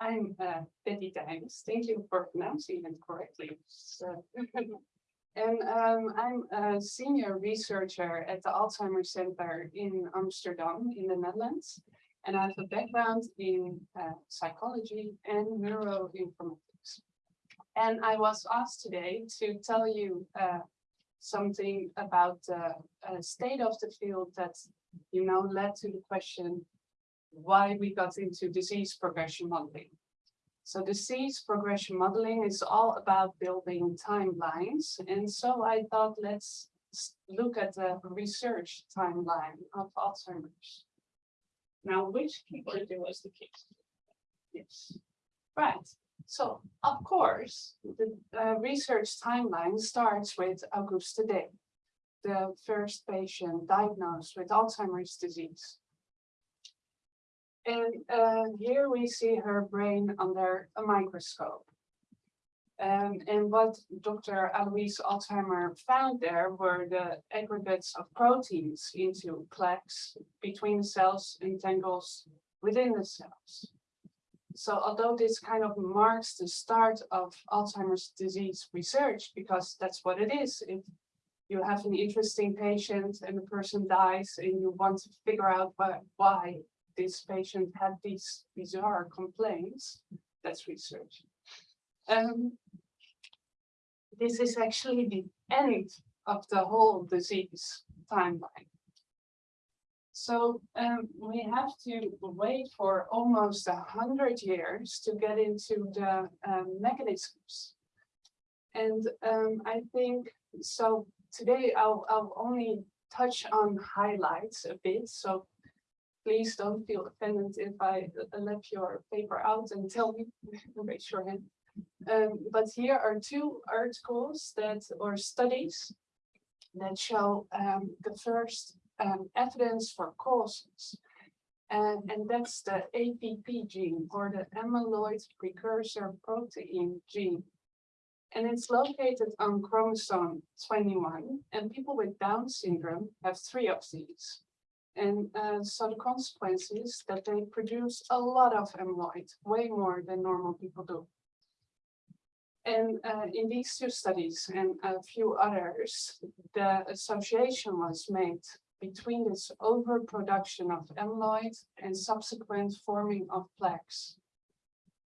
I'm uh, Betty Tijms. Thank you for pronouncing it correctly. So, and um, I'm a senior researcher at the Alzheimer's Center in Amsterdam in the Netherlands. And I have a background in uh, psychology and neuroinformatics. And I was asked today to tell you uh, something about the uh, state of the field that, you know, led to the question why we got into disease progression modeling. So disease progression modeling is all about building timelines. And so I thought, let's look at the research timeline of Alzheimer's. Now, which keyboard was the key? Yes, right. So, of course, the uh, research timeline starts with Auguste Deter, the first patient diagnosed with Alzheimer's disease. And uh, here we see her brain under a microscope. Um, and what Dr. Alois Alzheimer found there were the aggregates of proteins into plaques between the cells and tangles within the cells. So although this kind of marks the start of Alzheimer's disease research, because that's what it is, if you have an interesting patient and the person dies and you want to figure out why, why this patient had these bizarre complaints. That's research. Um, this is actually the end of the whole disease timeline. So um, we have to wait for almost a hundred years to get into the um, mechanisms. And um, I think, so today I'll, I'll only touch on highlights a bit. So please don't feel offended if I left your paper out and tell me, raise your hand. Um, but here are two articles that or studies that show um, the first um, evidence for causes. And, and that's the APP gene or the amyloid precursor protein gene. And it's located on chromosome 21 and people with Down syndrome have three of these. And uh, so the consequence is that they produce a lot of amyloid, way more than normal people do. And uh, in these two studies and a few others, the association was made between this overproduction of amyloid and subsequent forming of plaques.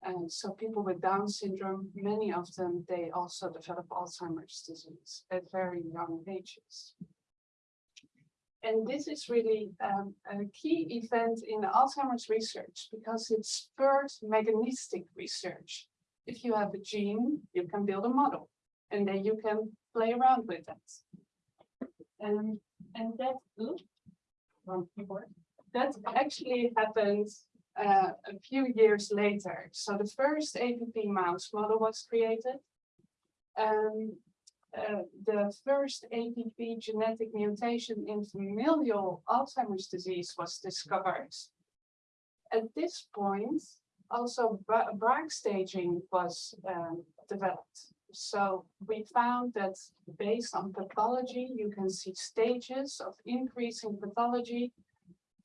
And so people with Down syndrome, many of them, they also develop Alzheimer's disease at very young ages. And this is really um, a key event in Alzheimer's research because it spurred mechanistic research. If you have a gene, you can build a model and then you can play around with it. And, and that, oops, that actually happened uh, a few years later. So the first APP mouse model was created. Um, uh, the first APP genetic mutation in familial Alzheimer's disease was discovered. At this point, also Braak staging was um, developed. So we found that based on pathology, you can see stages of increasing pathology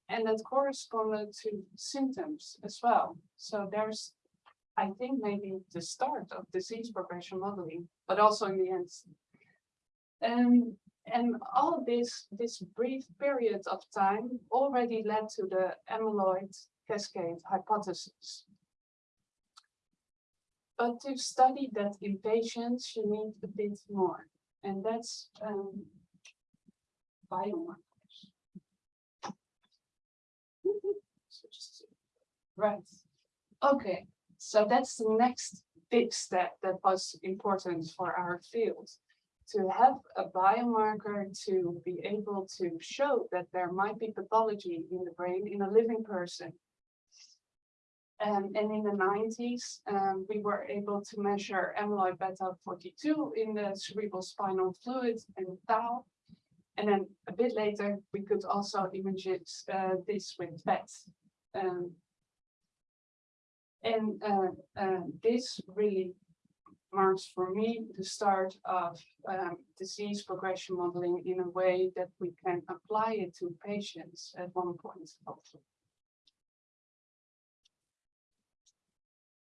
and that corresponded to symptoms as well. So there's I think maybe the start of disease progression modeling, but also in the end. Um, and all this, this brief period of time already led to the amyloid cascade hypothesis. But to study that in patients, you need a bit more, and that's um, biomarkers. right. Okay. So that's the next big step that was important for our field to have a biomarker to be able to show that there might be pathology in the brain in a living person. Um, and in the 90s, um, we were able to measure amyloid beta 42 in the cerebral spinal fluid and tau. And then a bit later, we could also image uh, this with PET. Um, and uh, uh, this really marks for me the start of um, disease progression modeling in a way that we can apply it to patients at one point, hopefully.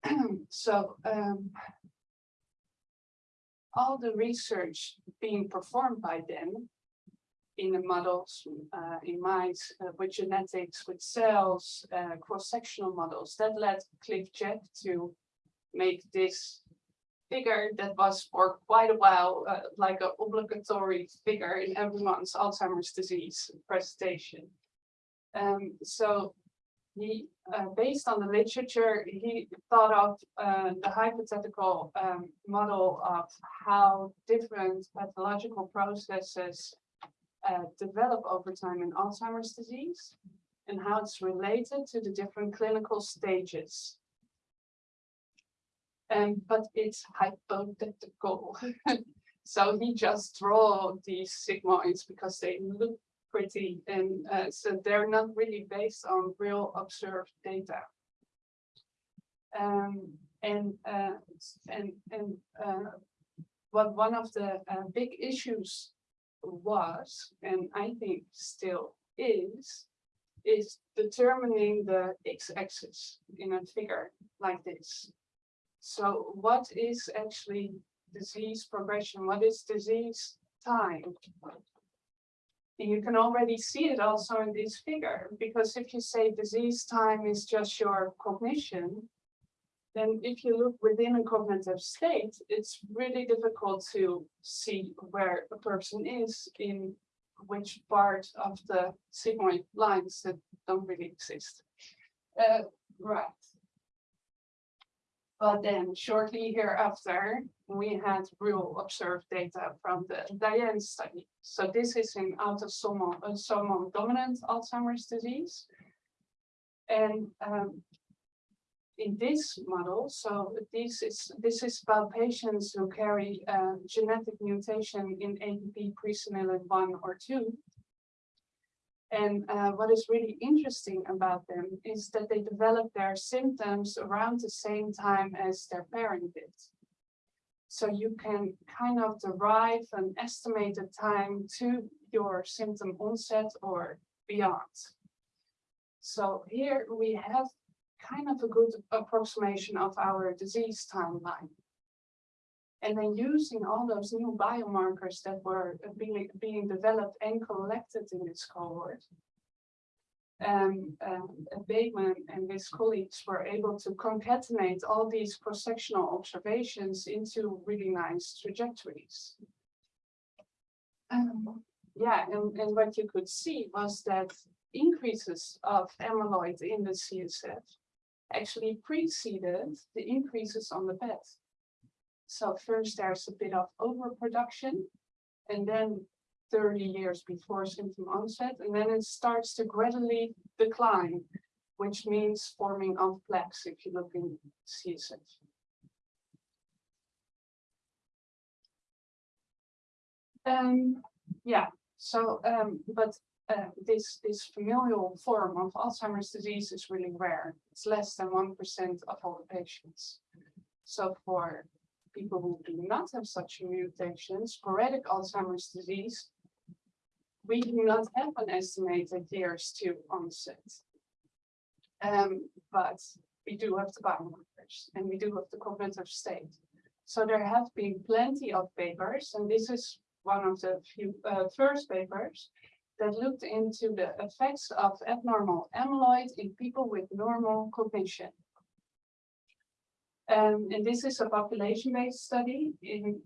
so um, all the research being performed by them in the models, uh, in mice, uh, with genetics, with cells, uh, cross-sectional models, that led Cliff Jack to make this figure that was for quite a while uh, like an obligatory figure in everyone's Alzheimer's disease presentation. Um, so he, uh, based on the literature, he thought of uh, the hypothetical um, model of how different pathological processes uh, develop over time in Alzheimer's disease and how it's related to the different clinical stages. Um, but it's hypothetical. so he just draw these sigmoids because they look pretty and uh, so they're not really based on real observed data. Um, and uh, and and uh, what one of the uh, big issues was, and I think still is, is determining the x-axis in a figure like this. So what is actually disease progression? What is disease time? And you can already see it also in this figure, because if you say disease time is just your cognition, then if you look within a cognitive state, it's really difficult to see where a person is in which part of the sigmoid lines that don't really exist. Uh, right. But then shortly hereafter, we had real observed data from the DIAN study. So this is in autosomal, dominant Alzheimer's disease. And um, in this model, so this is this is about patients who carry a genetic mutation in APP presenilin 1 or 2. And uh, what is really interesting about them is that they develop their symptoms around the same time as their parent did. So you can kind of derive an estimated time to your symptom onset or beyond. So here we have kind of a good approximation of our disease timeline. And then using all those new biomarkers that were being, being developed and collected in this cohort, um, um, Bateman and his colleagues were able to concatenate all these cross-sectional observations into really nice trajectories. Um, yeah, and, and what you could see was that increases of amyloid in the CSF actually preceded the increases on the PET. So first there's a bit of overproduction and then 30 years before symptom onset, and then it starts to gradually decline, which means forming of plaques if you look in CSF. Um, yeah, so, um, but uh, this, this familial form of Alzheimer's disease is really rare. It's less than 1% of all the patients. So for people who do not have such a mutation, sporadic Alzheimer's disease, we do not have an estimated years to onset. Um, but we do have the biomarkers and we do have the cognitive state. So there have been plenty of papers, and this is one of the few uh, first papers that looked into the effects of abnormal amyloid in people with normal cognition. Um, and this is a population-based study in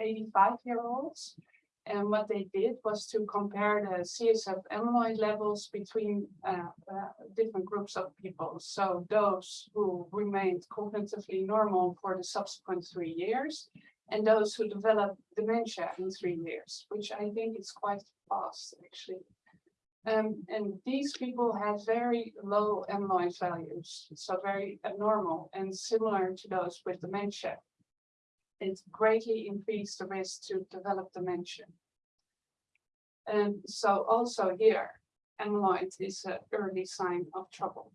85-year-olds. Uh, and what they did was to compare the CSF amyloid levels between uh, uh, different groups of people. So those who remained cognitively normal for the subsequent three years, and those who develop dementia in three years, which I think is quite fast actually. Um, and these people have very low amyloid values, so very abnormal and similar to those with dementia. It greatly increased the risk to develop dementia. And so also here, amyloid is an early sign of trouble.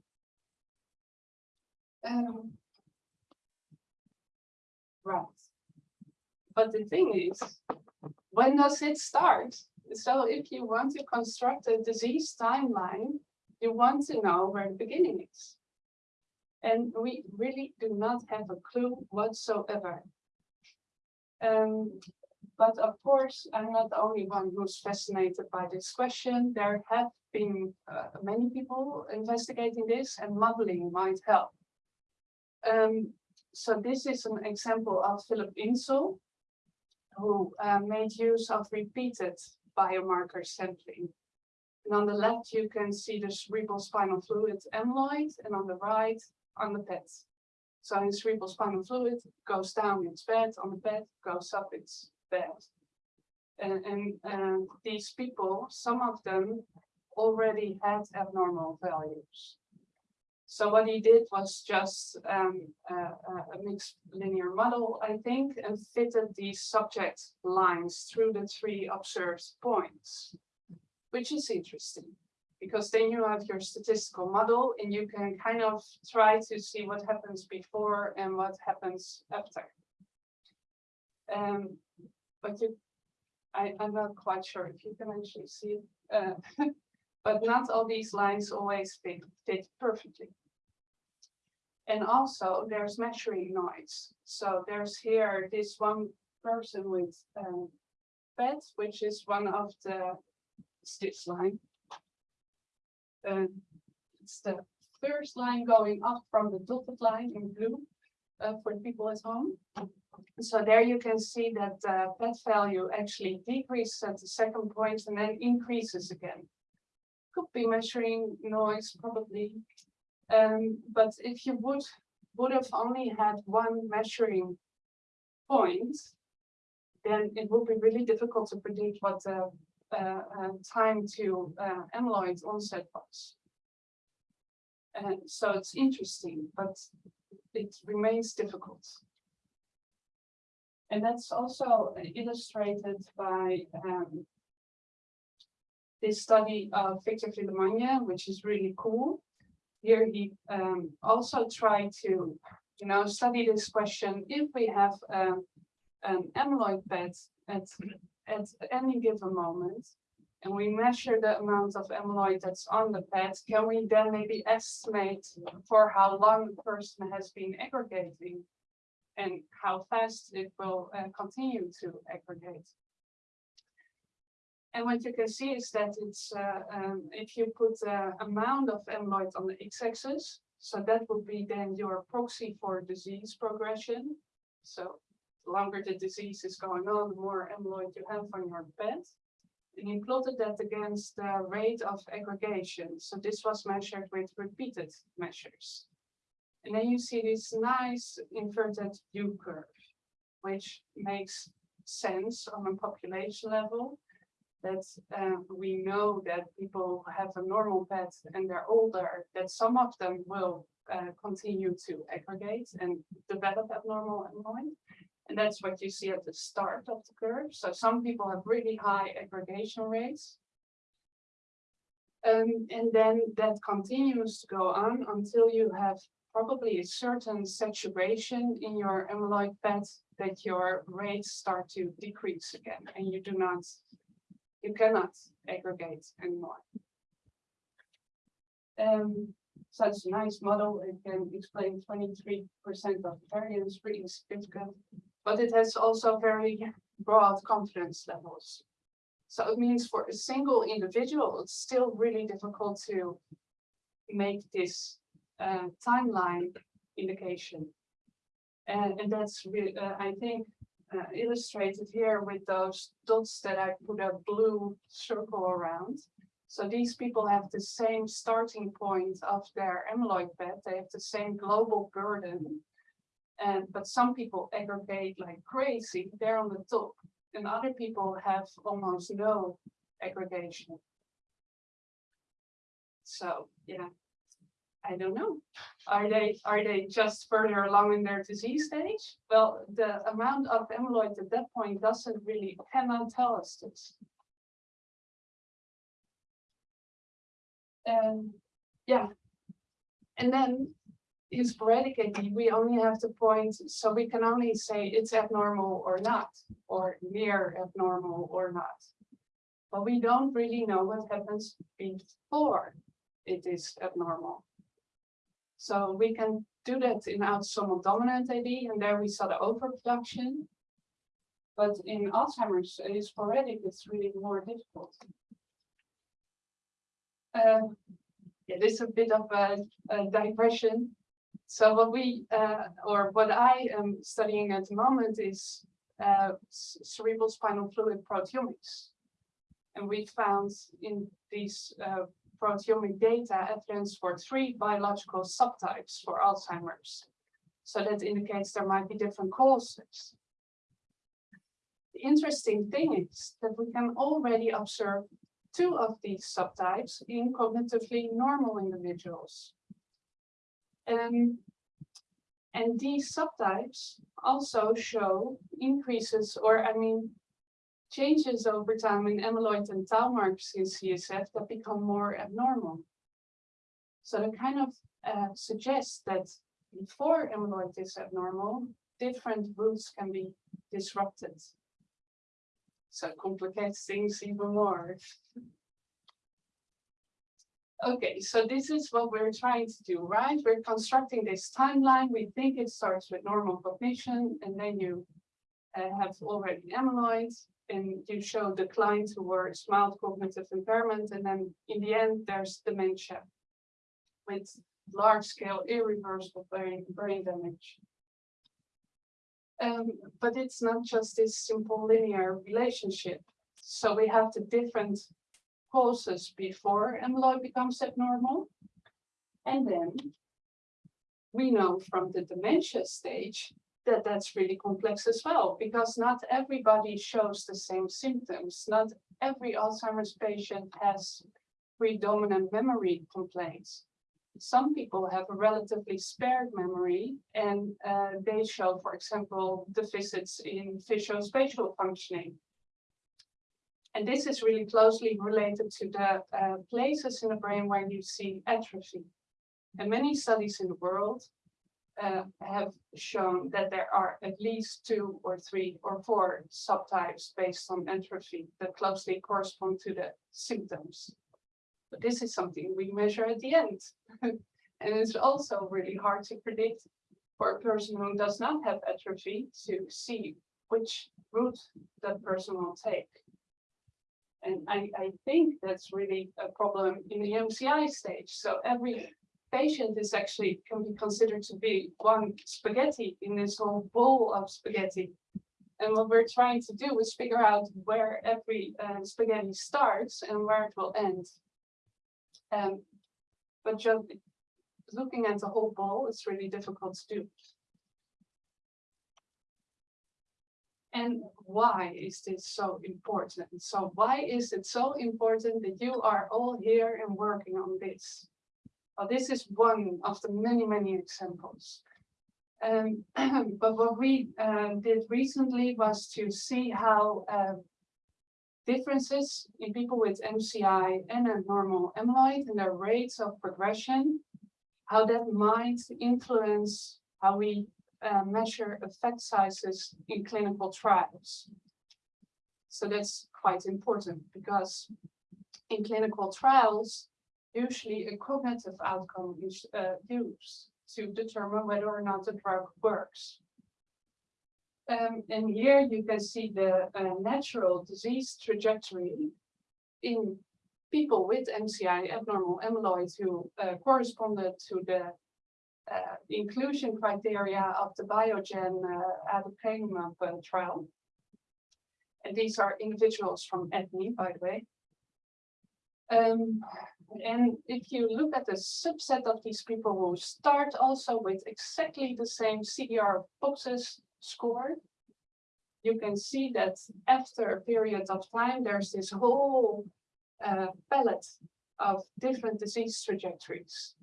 Um, right. But the thing is, when does it start? So if you want to construct a disease timeline, you want to know where the beginning is. And we really do not have a clue whatsoever. Um, but of course, I'm not the only one who's fascinated by this question. There have been uh, many people investigating this and modeling might help. Um, so this is an example of Philip Insel, who uh, made use of repeated biomarker sampling. And on the left, you can see the cerebral spinal fluid amyloid, and on the right, on the PET. So in cerebral spinal fluid goes down, it's bed, On the PET goes up, it's bed. And, and, and these people, some of them already had abnormal values. So what he did was just um, uh, a mixed linear model, I think, and fitted these subject lines through the three observed points, which is interesting because then you have your statistical model and you can kind of try to see what happens before and what happens after. Um, but you, I, I'm not quite sure if you can actually see it, uh, but not all these lines always fit, fit perfectly. And also there's measuring noise. So there's here this one person with um, PET, which is one of the stitch line uh, it's the first line going up from the dotted line in blue uh, for the people at home. So there you can see that the PET value actually decreases at the second point and then increases again. Could be measuring noise probably. Um, but if you would would have only had one measuring point, then it would be really difficult to predict what the uh, uh, time to uh, amyloid onset was. And so it's interesting, but it remains difficult. And that's also illustrated by um, this study of Victor Villemagne, which is really cool. Here he um, also tried to, you know, study this question if we have um, an amyloid PET at at any given moment, and we measure the amount of amyloid that's on the PET, can we then maybe estimate for how long the person has been aggregating and how fast it will uh, continue to aggregate? And what you can see is that it's uh, um, if you put the amount of amyloid on the x-axis, so that would be then your proxy for disease progression. So the longer the disease is going on, the more amyloid you have on your PET. And he plotted that against the rate of aggregation. So this was measured with repeated measures. And then you see this nice inverted U curve, which makes sense on a population level that uh, we know that people have a normal PET and they're older, that some of them will uh, continue to aggregate and develop abnormal amyloid. And that's what you see at the start of the curve. So some people have really high aggregation rates. Um, and then that continues to go on until you have probably a certain saturation in your amyloid PET that your rates start to decrease again and you do not, you cannot aggregate anymore. Um, so it's a nice model. It can explain 23% of variance, pretty significant but it has also very broad confidence levels. So it means for a single individual, it's still really difficult to make this uh, timeline indication. And, and that's really, uh, I think, uh, illustrated here with those dots that I put a blue circle around. So these people have the same starting point of their amyloid PET. They have the same global burden and but some people aggregate like crazy, they're on the top, and other people have almost no aggregation. So yeah, I don't know. Are they are they just further along in their disease stage? Well, the amount of amyloid at that point doesn't really cannot tell us this. And yeah, and then in sporadic AD, we only have to point, so we can only say it's abnormal or not, or near abnormal or not. But we don't really know what happens before it is abnormal. So we can do that in autosomal dominant AD, and there we saw the overproduction. But in Alzheimer's, it is sporadic, it's really more difficult. Uh, yeah, this is a bit of a, a digression. So what we, uh, or what I am studying at the moment is uh, cerebral spinal fluid proteomics. And we found in these uh, proteomic data evidence for three biological subtypes for Alzheimer's. So that indicates there might be different causes. The interesting thing is that we can already observe two of these subtypes in cognitively normal individuals. Um, and these subtypes also show increases, or I mean, changes over time in amyloid and tau markers in CSF that become more abnormal. So that kind of uh, suggests that before amyloid is abnormal, different routes can be disrupted. So it complicates things even more. Okay, so this is what we're trying to do, right? We're constructing this timeline. We think it starts with normal cognition, and then you uh, have already amyloid, and you show decline towards mild cognitive impairment, and then in the end, there's dementia with large-scale irreversible brain, brain damage. Um, but it's not just this simple linear relationship. So we have the different causes before amyloid becomes abnormal. And then we know from the dementia stage that that's really complex as well, because not everybody shows the same symptoms. Not every Alzheimer's patient has predominant memory complaints. Some people have a relatively spared memory and uh, they show, for example, deficits in visuospatial functioning. And this is really closely related to the uh, places in the brain where you see atrophy. And many studies in the world uh, have shown that there are at least two or three or four subtypes based on atrophy that closely correspond to the symptoms. But this is something we measure at the end. and it's also really hard to predict for a person who does not have atrophy to see which route that person will take. And I, I think that's really a problem in the MCI stage. So every patient is actually can be considered to be one spaghetti in this whole bowl of spaghetti. And what we're trying to do is figure out where every uh, spaghetti starts and where it will end. Um, but just looking at the whole bowl is really difficult to do. And why is this so important? So why is it so important that you are all here and working on this? Well, this is one of the many, many examples. Um, but what we uh, did recently was to see how uh, differences in people with MCI and a normal amyloid and their rates of progression, how that might influence how we uh, measure effect sizes in clinical trials. So that's quite important because in clinical trials, usually a cognitive outcome is uh, used to determine whether or not the drug works. Um, and here you can see the uh, natural disease trajectory in people with MCI abnormal amyloid who uh, corresponded to the uh, inclusion criteria of the Biogen uh, aducanumab uh, trial. And these are individuals from ADNI, by the way. Um, and if you look at the subset of these people who start also with exactly the same CDR boxes score, you can see that after a period of time, there's this whole uh, palette of different disease trajectories.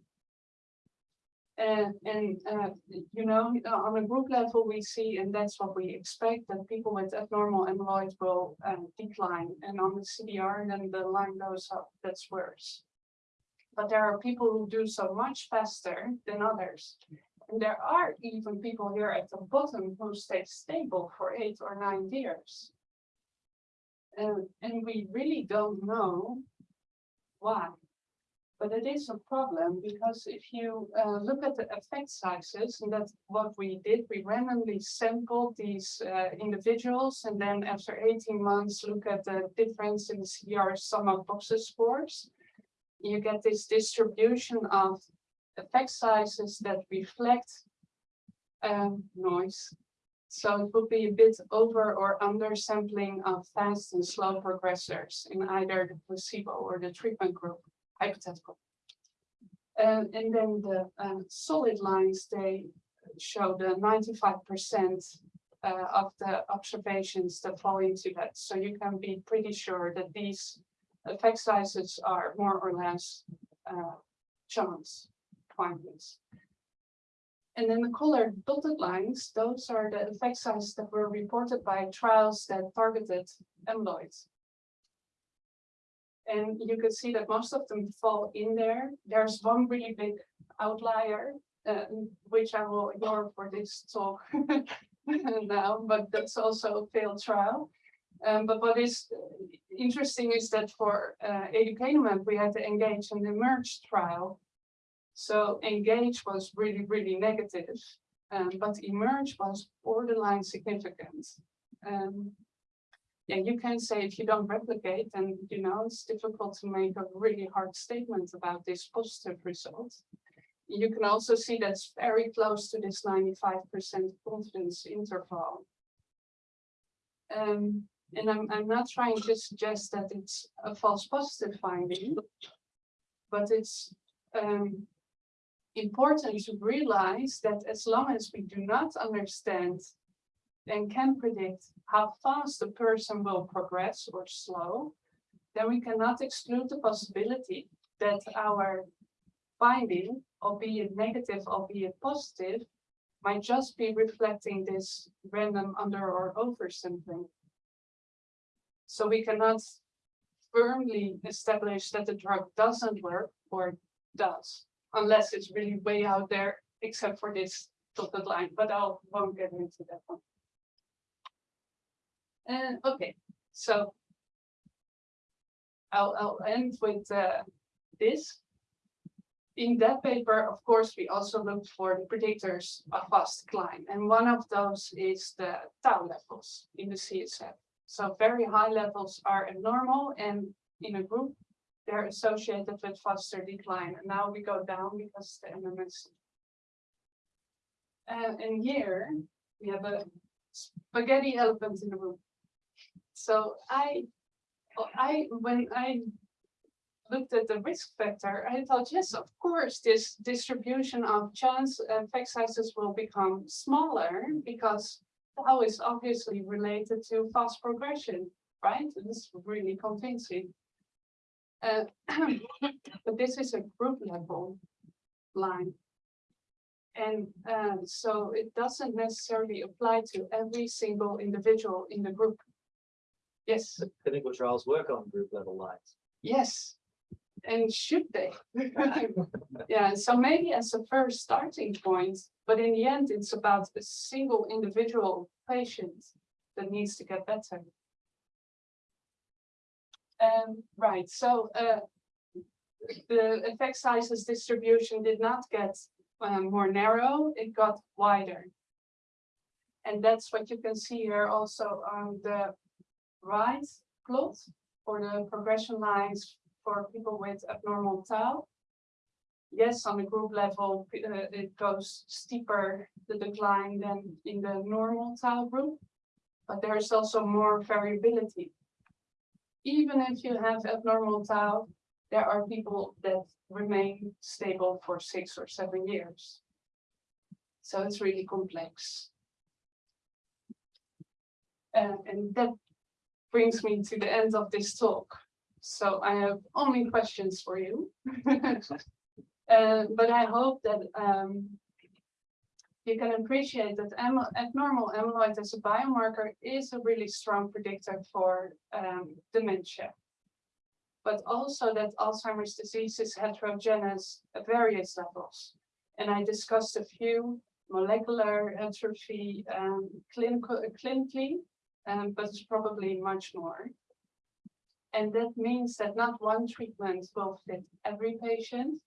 Uh, and, uh, you know, on a group level, we see, and that's what we expect, that people with abnormal amyloid will uh, decline. And on the CDR, then the line goes up, that's worse. But there are people who do so much faster than others. And there are even people here at the bottom who stay stable for eight or nine years. And, and we really don't know why. But it is a problem because if you uh, look at the effect sizes, and that's what we did, we randomly sampled these uh, individuals and then after 18 months look at the difference in CDR sum of boxes scores. You get this distribution of effect sizes that reflect um, noise. So it would be a bit over or under sampling of fast and slow progressors in either the placebo or the treatment group hypothetical. And, and then the um, solid lines, they show the 95% uh, of the observations that fall into that. So you can be pretty sure that these effect sizes are more or less uh, chance findings. And then the colored dotted lines, those are the effect sizes that were reported by trials that targeted amyloids. And you can see that most of them fall in there. There's one really big outlier, uh, which I will ignore for this talk now, but that's also a failed trial. Um, but what is interesting is that for uh, aducanumab, we had to engage in the EMERGE trial. So engage was really, really negative, um, but emerge was borderline significant. Um, yeah, you can say if you don't replicate, and you know, it's difficult to make a really hard statement about this positive result. You can also see that's very close to this 95% confidence interval. Um, and I'm, I'm not trying to suggest that it's a false positive finding, but it's um, important to realize that as long as we do not understand and can predict how fast a person will progress or slow, then we cannot exclude the possibility that our finding, albeit negative, albeit positive, might just be reflecting this random under or over sampling. So we cannot firmly establish that the drug doesn't work or does, unless it's really way out there, except for this dotted line, but I won't get into that one. And okay, so I'll, I'll end with uh, this. In that paper, of course, we also looked for the predictors of fast decline. And one of those is the tau levels in the CSF. So very high levels are abnormal and in a group, they're associated with faster decline. And now we go down because the MMS. And, uh, and here we have a spaghetti elephant in the room. So I, I, when I looked at the risk factor, I thought, yes, of course, this distribution of chance effect sizes will become smaller because tau is obviously related to fast progression, right? This is really convincing. Uh, but this is a group level line. And uh, so it doesn't necessarily apply to every single individual in the group. Yes, clinical trials work on group level lines. yes. And should they? Yeah, so maybe as a first starting point, but in the end, it's about a single individual patient that needs to get better. Um, right, so uh, the effect sizes distribution did not get um, more narrow, it got wider. And that's what you can see here also on the right plot for the progression lines for people with abnormal tau. Yes, on the group level, uh, it goes steeper, the decline than in the normal tau group, but there's also more variability. Even if you have abnormal tau, there are people that remain stable for six or seven years. So it's really complex. Uh, and that brings me to the end of this talk. So I have only questions for you. uh, but I hope that um, you can appreciate that abnormal amyloid as a biomarker is a really strong predictor for um, dementia. But also that Alzheimer's disease is heterogeneous at various levels. And I discussed a few molecular atrophy um, clinical, clinically um, but it's probably much more. And that means that not one treatment will fit every patient.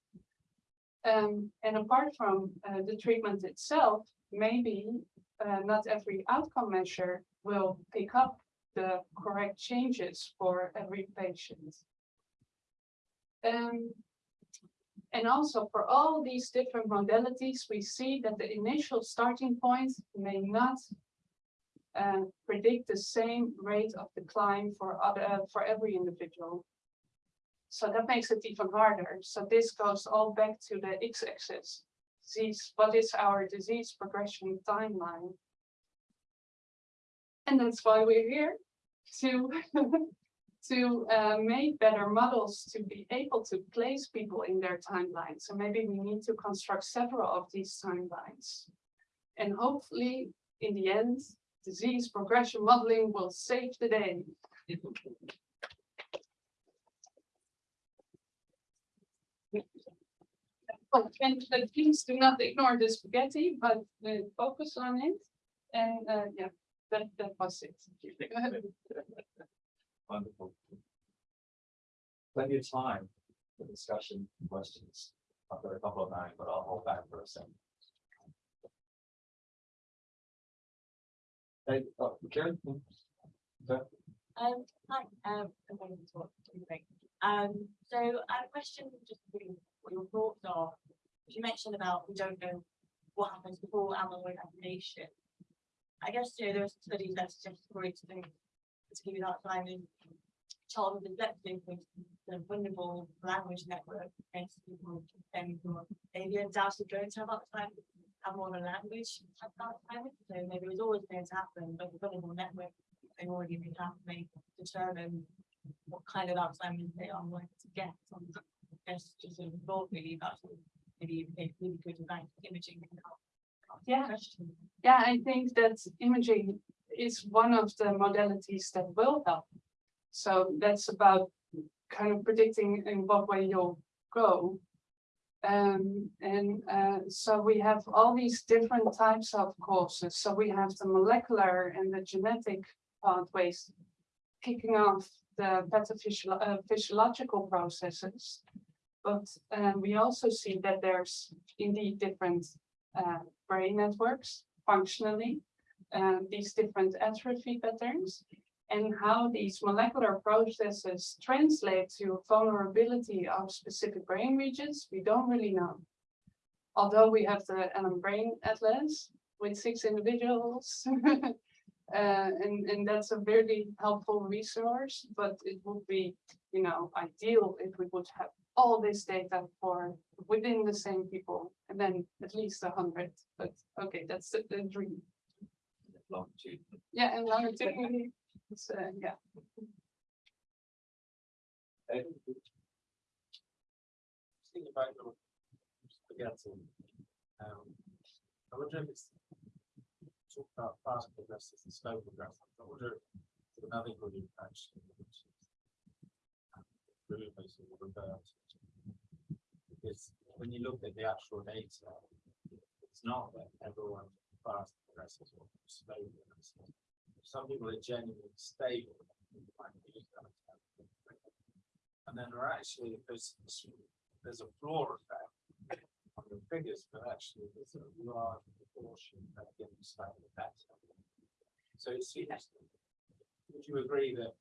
Um, and apart from uh, the treatment itself, maybe uh, not every outcome measure will pick up the correct changes for every patient. Um, and also for all these different modalities, we see that the initial starting point may not uh, predict the same rate of decline for other, for every individual. So that makes it even harder. So this goes all back to the x-axis. Disease, what is our disease progression timeline? And that's why we're here to to uh, make better models to be able to place people in their timelines. So maybe we need to construct several of these timelines. And hopefully, in the end, disease progression modeling will save the day. And please do not ignore the spaghetti, but uh, focus on it. And uh, yeah, that, that was it. Wonderful. Plenty of time for discussion, and questions. I've got a couple of mine, but I'll hold back for a second. Hey? Okay. Um, hi, um, so I have a question, just really what your thoughts are. You mentioned about we don't know what happens before amyloid ablation. I guess, you know, there are some studies that suggest to give you that time in childhood dyslexia, for the vulnerable language network, against people, who are maybe undoubtedly going to have Alzheimer's, have more of a language type Alzheimer's, so maybe it was always going to happen, but the vulnerable network they already been happening, determine what kind of Alzheimer's they are going to get. on the- Just, sort of thought really about maybe really good about imaging can help. Yeah. Yeah, I think that imaging is one of the modalities that will help. So that's about kind of predicting in what way you'll go. Um, and uh, so we have all these different types of causes. So we have the molecular and the genetic pathways kicking off the pathophysiolo- uh, physiological processes. But uh, we also see that there's indeed different uh, brain networks functionally, uh, these different atrophy patterns, and how these molecular processes translate to vulnerability of specific brain regions, we don't really know. Although we have the Allen Brain Atlas with six individuals, uh, and, and that's a very helpful resource, but it would be, you know, ideal if we would have all this data for within the same people, and then at least a hundred, but okay, that's the, the dream. Longitude. Yeah, and longitudinally, it's, uh, yeah. Hey, Think about spaghetti. Um, I wonder if it's talk about fast progressive and slow progressive. I wonder if another good um, Really basically reverse. Because when you look at the actual data, it's not that everyone fast progresses or slow progresses. Some people are genuinely stable. and then there are actually, there's, there's a floor effect on the figures, but actually there's a large proportion that getting slightly better. So it seems, would you agree that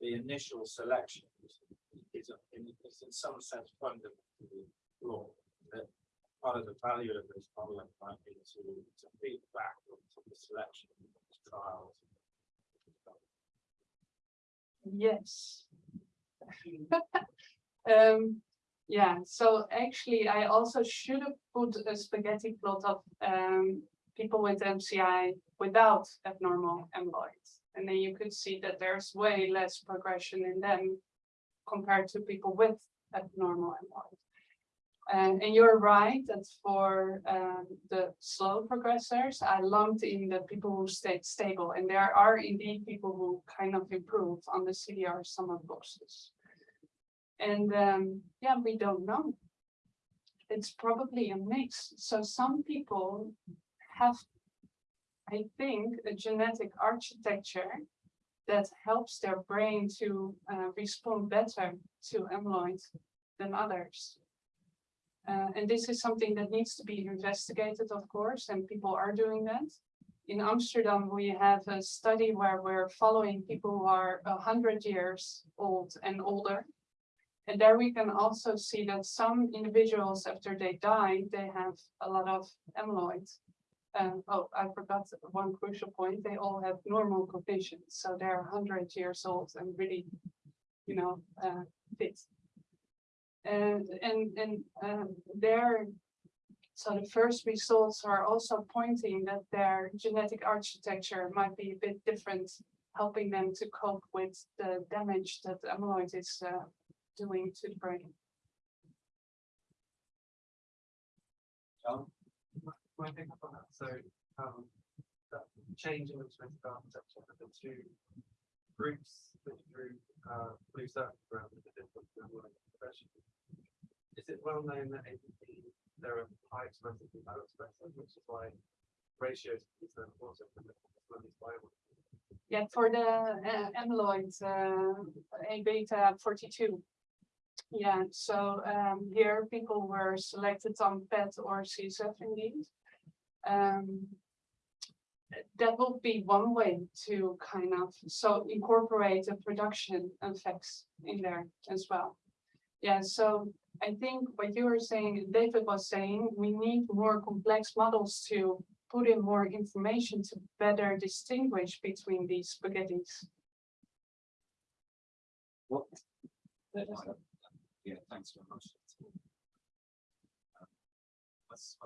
the initial selection is, in, is in some sense fundamentally flawed? That part of the value of this modeling might be to, to feed back to the selection Yes. Um, yeah, so actually I also should have put a spaghetti plot of um people with MCI without abnormal amyloid. And then you could see that there's way less progression in them compared to people with abnormal amyloid. And, and you're right, that for um, the slow progressors, I lumped in the people who stayed stable. And there are indeed people who kind of improve on the CDR sum of boxes. And um, yeah, we don't know. It's probably a mix. So some people have, I think, a genetic architecture that helps their brain to uh, respond better to amyloid than others. Uh, and this is something that needs to be investigated, of course, and people are doing that. In Amsterdam, we have a study where we're following people who are hundred years old and older. And there we can also see that some individuals, after they die, they have a lot of amyloid. Um, oh, I forgot one crucial point. They all have normal conditions. so they're hundred years old and really, you know, uh, fit. And, and, and, um, their, so the first results are also pointing that their genetic architecture might be a bit different, helping them to cope with the damage that amyloid is, uh, doing to the brain. John? Can I pick up on that? So, um, that change in automated architecture of the two groups that you uh, blue circle around the different of. Is it well known that APP, there are high expressive and low expressive, which is why ratios is so important for the for these Yeah, for the uh, amyloid, uh, A beta forty-two. Yeah, so um, here people were selected on PET or CSF indeed. Um, that will be one way to kind of, so incorporate the production effects in there as well. Yeah, so I think what you were saying, David was saying, we need more complex models to put in more information to better distinguish between these spaghettis. What? Yeah, thanks very much. Um, let's.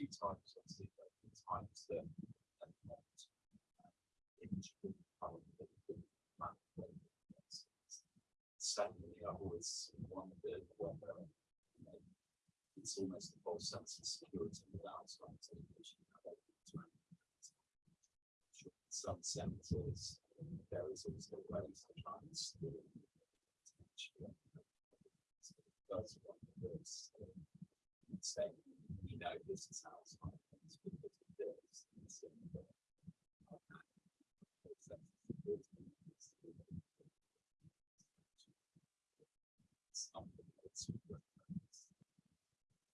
Two obviously, but the not, uh, image map the. Secondly, I've always wondered whether, you know, it's almost a false sense of security without some television. Some sensors, there is also ways to try and steal. That's one of This is how it's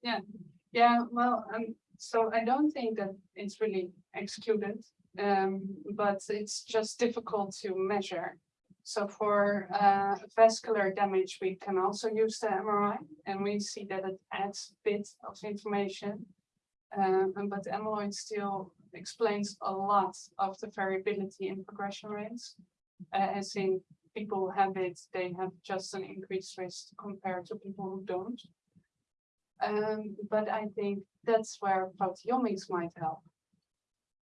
that's. Yeah, well, um, so I don't think that it's really excluded, um, but it's just difficult to measure. So for uh vascular damage, we can also use the MRI and we see that it adds a bit of information. Um, but amyloid still explains a lot of the variability in progression rates. Uh, as in people have it, they have just an increased risk compared to people who don't. Um, but I think that's where proteomics might help.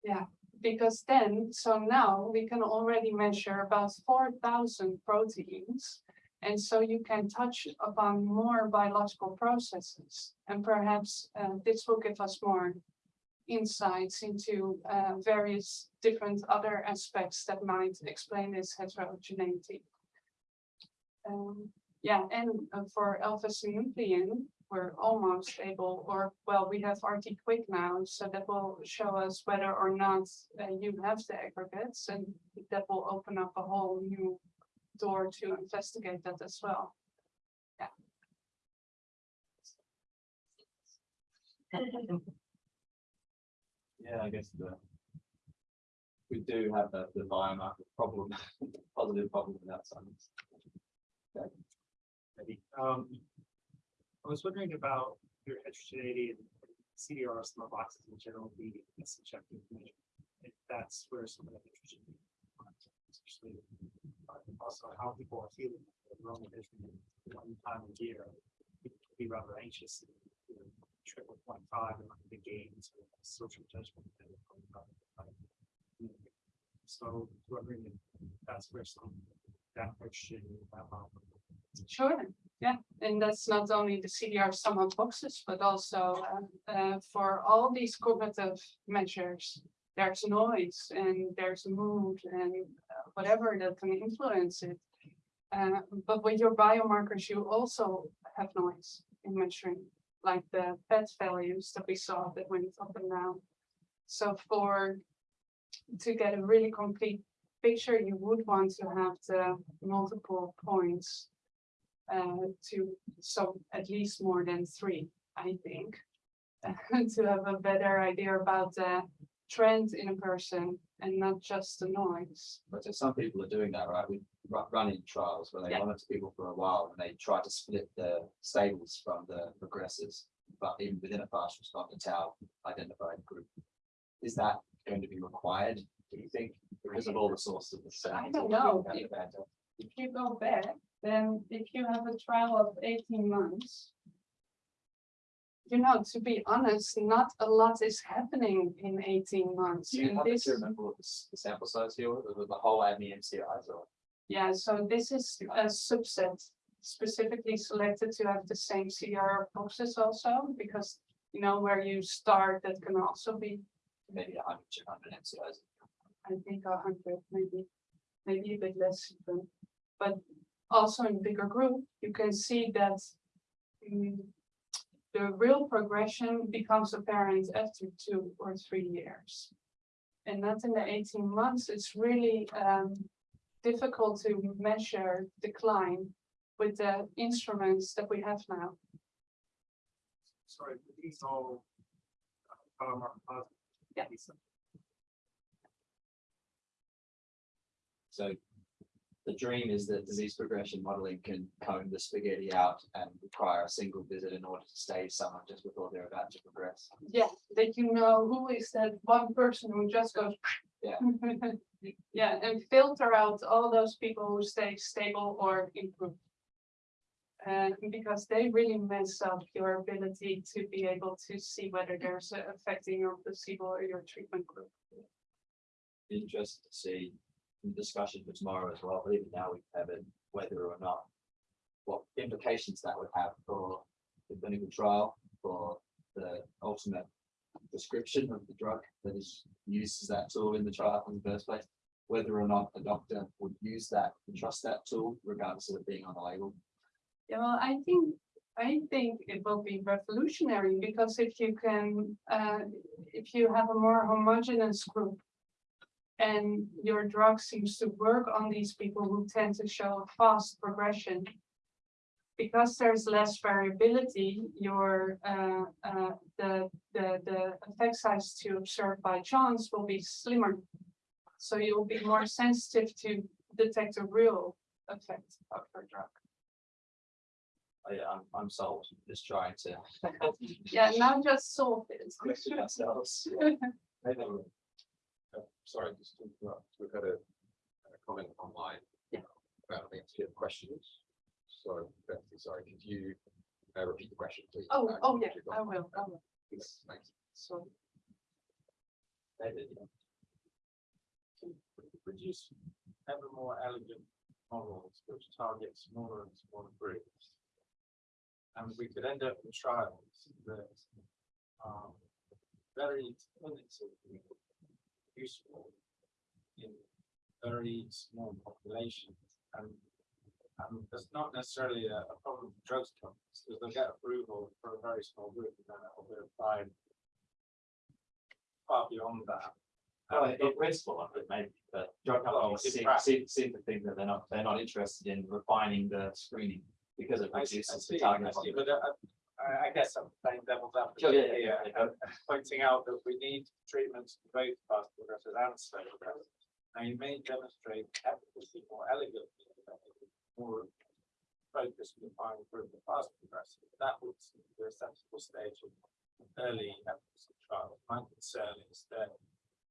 Yeah, because then, so now we can already measure about four thousand proteins. And so you can touch upon more biological processes and perhaps uh, this will give us more insights into uh, various different other aspects that might explain this heterogeneity. Um, yeah, and uh, for alpha-synuclein, we're almost able, or well, we have RT quick now, so that will show us whether or not uh, you have the aggregates and that will open up a whole new door to investigate that as well. Yeah, yeah, I guess the. We do have the, the biomarker problem, positive problem in that sense. Maybe, um, I was wondering about your heterogeneity and CDR of boxes in general being a subjective measure. If that's where some of the heterogeneity. comes Especially uh, also how people are feeling. Enrollment is one time a year. people can Be rather anxious. you know, Triple point five and like the gains, or social judgment. and, um, So wondering if that's where some that heterogeneity. um, Sure, yeah, and that's not only the CDR sum of boxes, but also uh, uh, for all these cognitive measures. There's noise and there's mood and uh, whatever that can influence it. Uh, but with your biomarkers, you also have noise in measuring, like the PET values that we saw that went up and down. So for, to get a really complete picture, you would want to have the multiple points. Uh, to, so at least more than three, I think. To have a better idea about the trend in a person and not just the noise. But so some people are doing that, right? We run in trials where they Yeah. monitor people for a while and they try to split the stables from the progressors. But even within a fast responder tau identified group. Is that going to be required, do you think, because of all the sources of the sound? I don't know. If you go back, then if you have a trial of eighteen months. You know, to be honest, not a lot is happening in eighteen months. Do you and happen this- to remember what the the sample size here was, the whole ADNI MCIs or? Yeah, so this is a subset specifically selected to have the same CR boxes also, because. You know, where you start, that can also be, Maybe a hundred, two hundred MCIs. I think, a hundred, maybe, maybe a bit less even. But also in bigger group, you can see that. mm, the real progression becomes apparent after two or three years. And not in the eighteen months, it's really um difficult to measure decline with the instruments that we have now. Sorry, these all. uh, biomarker positive. Yeah. So the dream is that disease progression modeling can comb the spaghetti out and require a single visit in order to stage someone just before they're about to progress. Yeah, that you know who is that one person who just goes. Yeah. Yeah, and filter out all those people who stay stable or improve. And uh, because they really mess up your ability to be able to see whether there's a effect your placebo or your treatment group. Interested to see discussion for tomorrow as well, but even now we haven't, whether or not. What implications that would have for the clinical trial, for the ultimate description of the drug that is used as that tool in the trial in the first place. Whether or not a doctor would use that, and trust that tool regardless of it being on the label. Yeah, well, I think, I think it will be revolutionary because if you can, uh, if you have a more homogenous group. And your drug seems to work on these people who tend to show a fast progression. Because there's less variability, your, uh, uh, the, the, the effect size to observe by chance will be slimmer. So you'll be more sensitive to detect a real effect of your drug. I, I'm, I'm sold, just trying to. Yeah, now just solve it. Question ourselves. Uh, sorry, just to interrupt, we've had a, a comment online. Yeah. About the answer questions. So, Betsy, sorry, could you, uh, repeat the question, please? Oh, Uh, oh, yeah, I will, I will. Yes, Thanks. So, David, yeah. produce ever more elegant models which target smaller and smaller groups. And we could end up with trials that are very clinically useful in very small populations and and there's not necessarily a, a problem with drugs companies, because they'll get approval for a very small group and then it'll be applied far beyond that. Well, And in principle, I could maybe, but drug companies seem, seem, seem to think that they're not, they're not interested in refining the screening. Because it I see, I reduces the target. I see, but uh, I, I guess I'm playing devil's yeah, advocate yeah, here, yeah, and pointing out that we need treatments for both fast progressors and slow progressors. Now, you may demonstrate efficacy more elegantly, more focused and defined group of fast progressors, but that would seem to be a sensible stage of early efficacy trials. My concern is that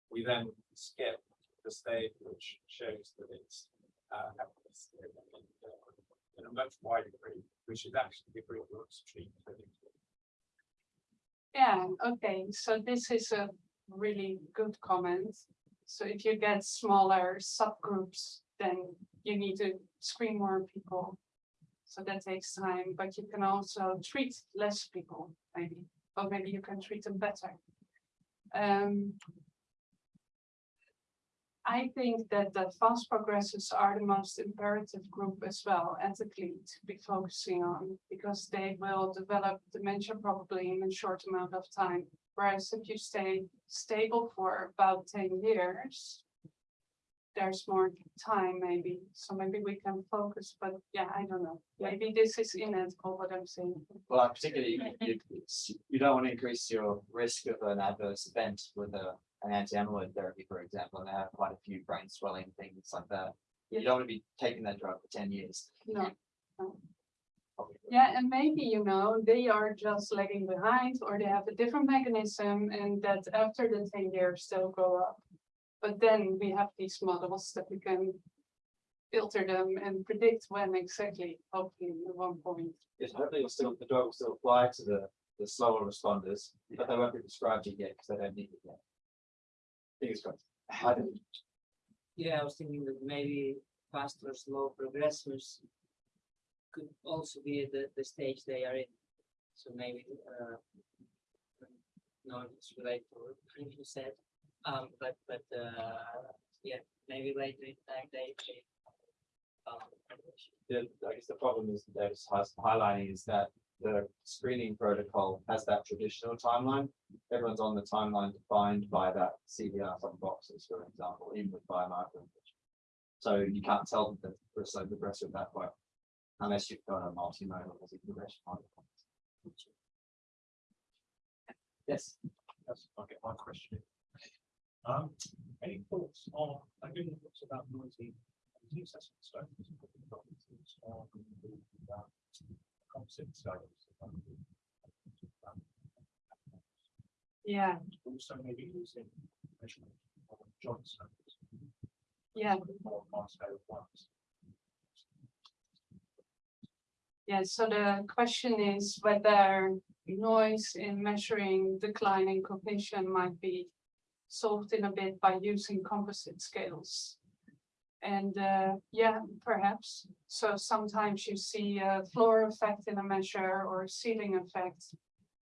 we then skip the stage which shows that it's uh, efficacy in a much wider group, which is actually the looks treated. yeah, okay, so this is a really good comment. So if you get smaller subgroups, then you need to screen more people. So that takes time, but you can also treat less people, maybe, or maybe you can treat them better. Um. I think that the fast progressors are the most imperative group as well, ethically to be focusing on, because they will develop dementia probably in a short amount of time. Whereas if you stay stable for about ten years, there's more time maybe, so maybe we can focus, but yeah, I don't know. Maybe this is inevitable what I'm saying. Well, particularly, you, you don't want to increase your risk of an adverse event with a, an anti-amyloid therapy, for example, and they have quite a few brain swelling, things like that. You don't want to be taking that drug for ten years. No. Probably. Yeah, and maybe, you know, they are just lagging behind or they have a different mechanism and that after the ten years they'll go up. But then we have these models that we can filter them and predict when exactly, hopefully at one point. Yes, hopefully you'll still, the drug will still apply to the, the slower responders, but they won't be prescribed it yet because they don't need it yet. Fingers crossed. I don't- Yeah, I was thinking that maybe fast or slow progressors could also be the, the stage they are in. So maybe, uh, no, it's related to what you said, um, but, but, uh, yeah, maybe later in time they. they, um, The, I guess the problem is that it's hi- highlighting is that the screening protocol has that traditional timeline. Everyone's on the timeline defined by that CDR sum boxes, for example, even with biomarker. information. So you can't tell them that we're so progressive that way. Unless you've got a multimodal as a progression. model. Yes, Yes, I'll get my question. in. Um, any thoughts on, I do thoughts about noisy. disease assessment studies, thoughts on the, Composite studies. Yeah, Also maybe using measurement of joint yeah, advanced scale ones. yeah. So the question is whether noise in measuring decline in cognition might be solved in a bit by using composite scales. And uh, yeah, perhaps. So sometimes you see a floor effect in a measure or ceiling effect.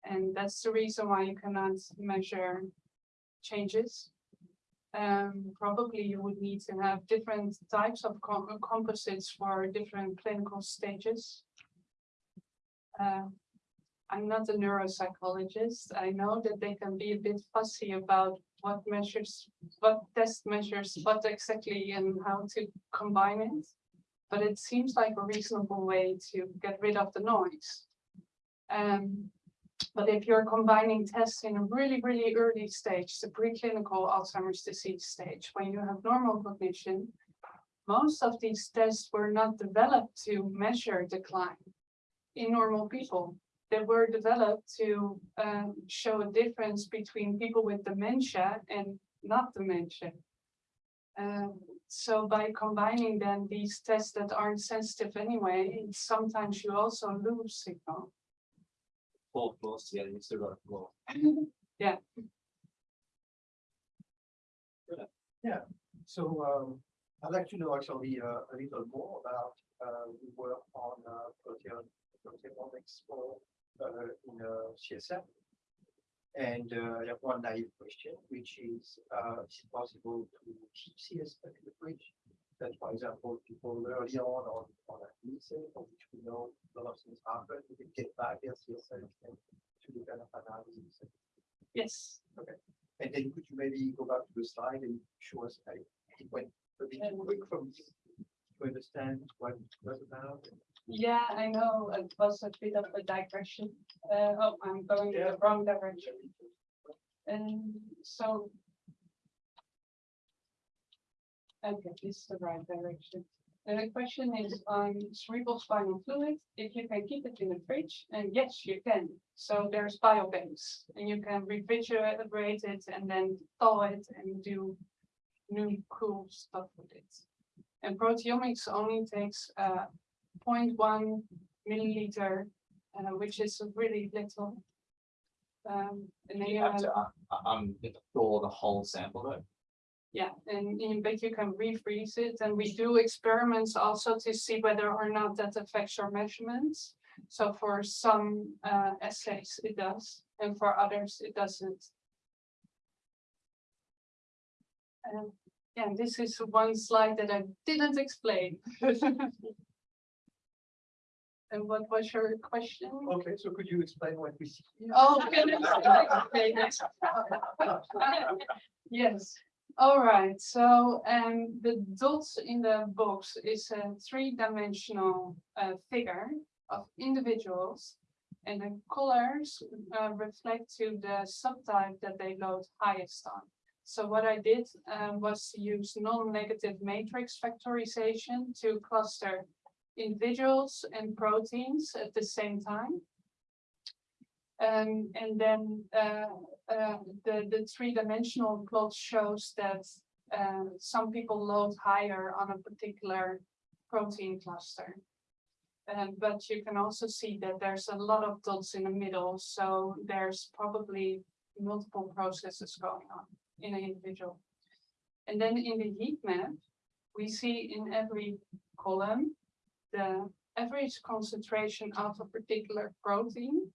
And that's the reason why you cannot measure changes. Um, probably you would need to have different types of com- composites for different clinical stages. Uh, I'm not a neuropsychologist. I know that they can be a bit fussy about what measures, what test measures, what exactly and how to combine it. But it seems like a reasonable way to get rid of the noise. Um, but if you're combining tests in a really, really early stage, the preclinical Alzheimer's disease stage, when you have normal cognition, most of these tests were not developed to measure decline in normal people they were developed to um, show a difference between people with dementia and not dementia. Um, so by combining then these tests that aren't sensitive anyway, sometimes you also lose signal. four floors together, you've still got a floor. So um, I'd like to know actually uh, a little more about uh, the work on uh, protein proteomics for in uh, CSF. And uh, I have one naive question, which is, uh, is it possible to keep CSF in the fridge? That, for example, people early on on on a meeting, for which we know a lot of things happen, we can get back their CSF and to the kind of analysis. Yes, Okay. And then could you maybe go back to the slide and show us, like, it went a bit quick from to understand what it was about? Yeah, I know it was a bit of a digression. Uh, oh, I'm going in the wrong direction. And so. Okay, this is the right direction. And the question is on cerebral spinal fluid, if you can keep it in the fridge, and yes, you can. So there's biobanks and you can refrigerate it and then thaw it and do new cool stuff with it. And proteomics only takes uh 0.1 milliliter, uh, which is really little. Um, and then You have to, uh, uh, um, thaw the whole sample though. yeah, and in but you can refreeze it, and we do experiments also to see whether or not that affects your measurements. So for some uh assays, it does, and for others, it doesn't. Um, Yeah, this is one slide that I didn't explain. And what was your question? Okay, so could you explain what we see? here? Oh, okay, yes. Yes, all right, so um the dots in the box is a three-dimensional uh figure of individuals. And the colors uh reflect to the subtype that they load highest on. So what I did um was use non-negative matrix factorization to cluster individuals and proteins at the same time. Um, and then, uh, uh, the, the three-dimensional plot shows that, uh, some people load higher on a particular protein cluster. Um, but you can also see that there's a lot of dots in the middle, so there's probably multiple processes going on in an individual. And then in the heat map, we see in every column the average concentration of a particular protein.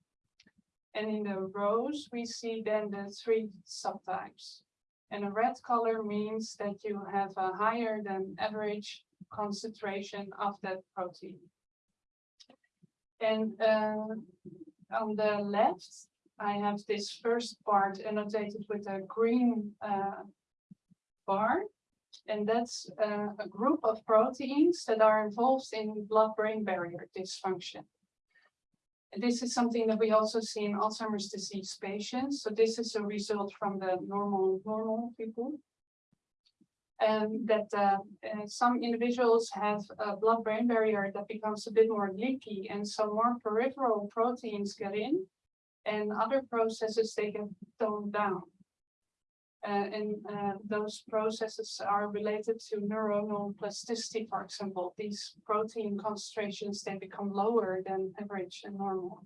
And in the rows, we see then the three subtypes. And a red color means that you have a higher than average concentration of that protein. And uh, on the left, I have this first part annotated with a green uh, bar. And that's uh, a group of proteins that are involved in blood-brain barrier dysfunction. This is something that we also see in Alzheimer's disease patients. So this is a result from the normal, normal people. And that uh, uh, some individuals have a blood-brain barrier that becomes a bit more leaky and some more peripheral proteins get in and other processes they get toned down. Uh, and uh, those processes are related to neuronal plasticity, for example. These protein concentrations, they become lower than average and normal.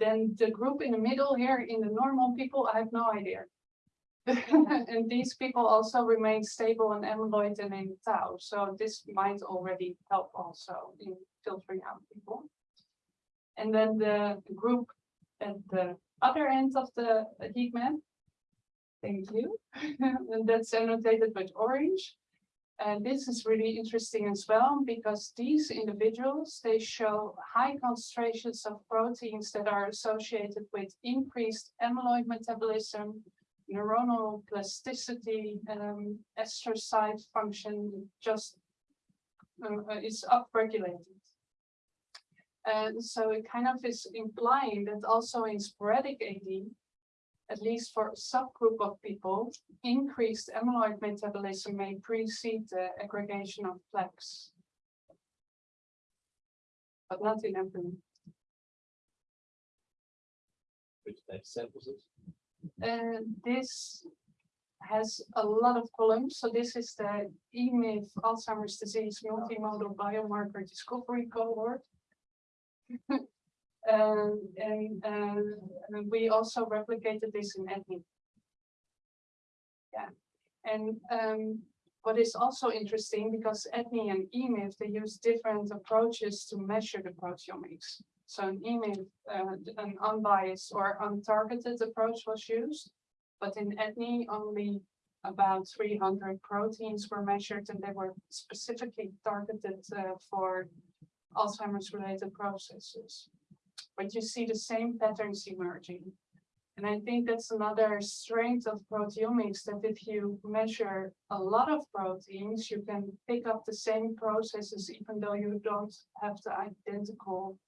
Then the group in the middle here, in the normal people, I have no idea. and these people also remain stable in amyloid and in tau. So this might already help also in filtering out people. And then the group at the other end of the heat map, Thank you. And that's annotated with orange. And this is really interesting as well, because these individuals, they show high concentrations of proteins that are associated with increased amyloid metabolism, neuronal plasticity, um, astrocyte function just uh, is upregulated. And so it kind of is implying that also in sporadic AD, at least for a subgroup of people, increased amyloid metabolism may precede the aggregation of plaques. But not in everyone. Which data set was this? And this has a lot of columns. So this is the EMIF Alzheimer's disease multimodal biomarker discovery cohort. Um, and, uh, and we also replicated this in ADNI. Yeah, and um, what is also interesting because ADNI and EMIF, they use different approaches to measure the proteomics. So in EMIF, uh, an unbiased or untargeted approach was used, but in ADNI, only about three hundred proteins were measured and they were specifically targeted uh, for Alzheimer's related processes but you see the same patterns emerging. And I think that's another strength of proteomics, that if you measure a lot of proteins, you can pick up the same processes, even though you don't have the identical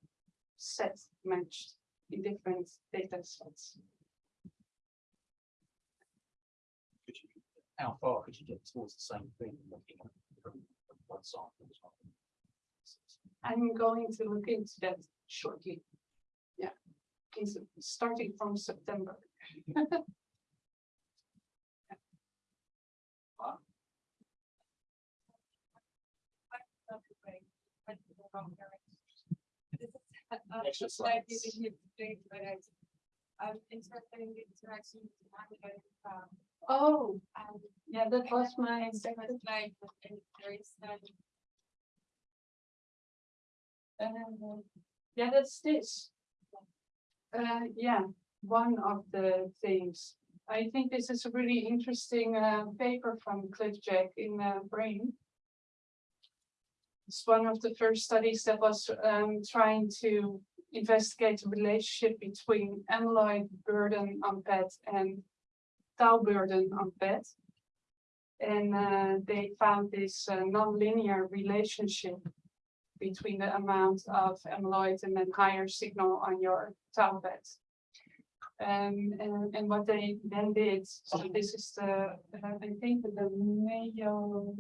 set matched in different data sets. Could you, how far could you get towards the same thing looking at one sample? I'm going to look into that shortly. It's starting from September. Extra slide slides. using hip data, but I- I'm interested the interaction with um, Oh, and yeah, that was my second. slide, and there is, um, Um, yeah, that's this. Uh, yeah, one of the things. I think this is a really interesting uh, paper from Cliff Jack in uh, Brain. It's one of the first studies that was um, trying to investigate the relationship between amyloid burden on PET and tau burden on PET. And uh, they found this uh, nonlinear relationship between the amount of amyloid and then higher signal on your tau. Um, and, and what they then did, so this is the, uh, I think the Mayo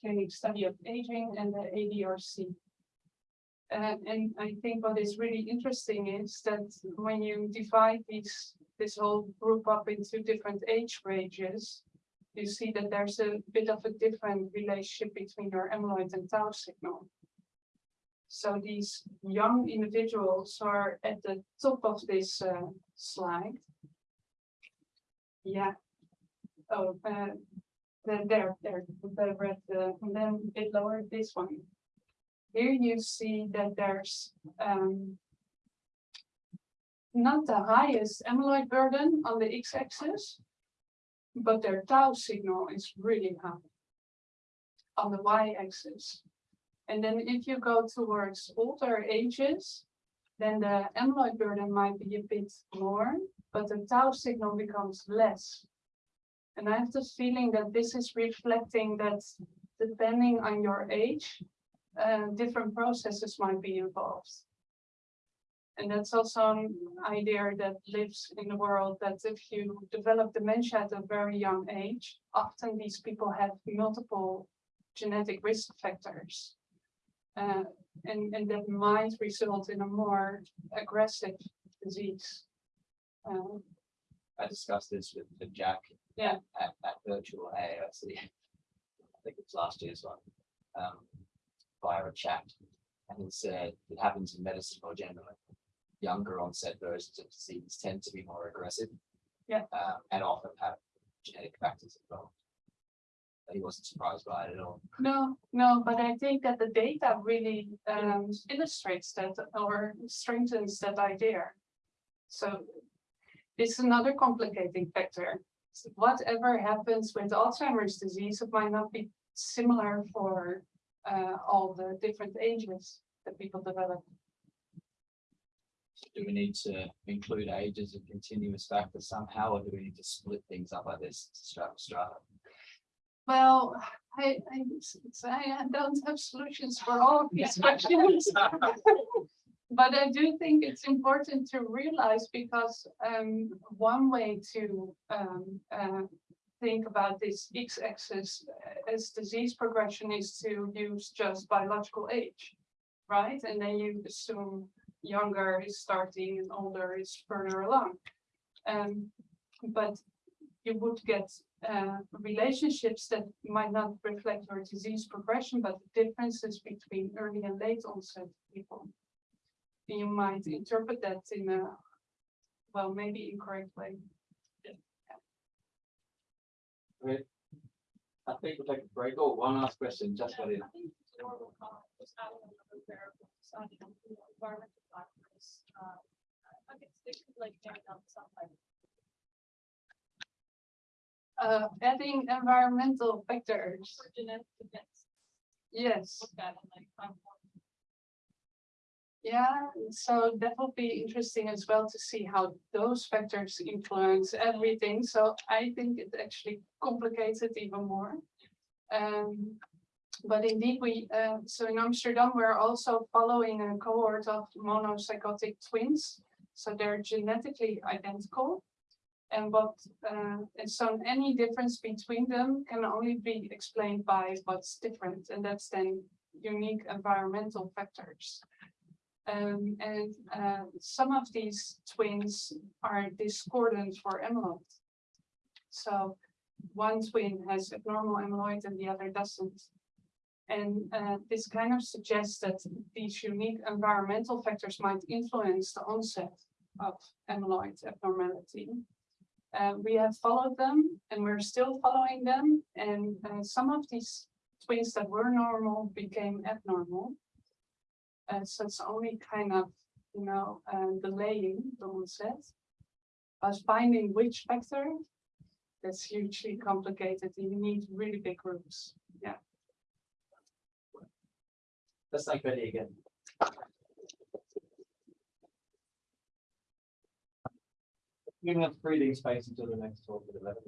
Clinic Study of Aging and the ADRC. And I think what is really interesting is that when you divide these, this whole group up into different age ranges, you see that there's a bit of a different relationship between your amyloid and tau signal. So these young individuals are at the top of this uh, slide. Yeah. Oh, uh, there, there, the red, uh, and then a bit lower, this one. Here you see that there's um, not the highest amyloid burden on the x-axis, but their tau signal is really high on the y-axis. And then if you go towards older ages, then the amyloid burden might be a bit more, but the tau signal becomes less. And I have the feeling that this is reflecting that depending on your age, uh, different processes might be involved. And that's also an idea that lives in the world that if you develop dementia at a very young age, often these people have multiple genetic risk factors. Uh, and, and that might result in a more aggressive disease. Um, I discussed this with, with Jack. Yeah. At, at virtual AAIC. I think it's last year's one. Um, via a chat. And he said it happens in medicine more generally. Younger onset versions of disease tend to be more aggressive. Yeah. Um, and often have genetic factors involved. He wasn't surprised by it at all. No, no, but I think that the data really um, illustrates that or strengthens that idea. So this is another complicating factor. Whatever happens with Alzheimer's disease, it might not be similar for uh, all the different ages that people develop. Do we need to include ages as a continuous factors somehow, or do we need to split things up like this, strata strata? Well, I don't have solutions for all of these questions. But I do think it's important to realize because um, one way to um, uh, think about this x-axis uh, as disease progression is to use just biological age, right? And then you assume younger is starting and older is further along. Um, but you would get uh, relationships that might not reflect your disease progression, but the differences between early and late onset people. You might interpret that in a, well, maybe incorrect way. I think we'll take a break. Oh, one last question, just got in. I think it's more of a comment, just add another variable, so, you know, you environmental factors, uh, I guess they could like narrow down some like Uh, adding environmental factors, yes. Yeah, so that will be interesting as well to see how those factors influence everything. So I think it actually complicates it even more. Um, but indeed, we, uh, so in Amsterdam, we're also following a cohort of monozygotic twins. So they're genetically identical. And what, uh, and so any difference between them can only be explained by what's different, and that's then unique environmental factors. Um, and uh, some of these twins are discordant for amyloid. So one twin has abnormal amyloid and the other doesn't. And uh, this kind of suggests that these unique environmental factors might influence the onset of amyloid abnormality. Uh, we have followed them and we're still following them. And uh, some of these twins that were normal became abnormal. Uh, so it's only kind of, you know, uh, delaying the onset. But finding which factor that's hugely complicated. You need really big rooms. Yeah. Let's thank Betty again. You can have breathing space until the next talk at 11.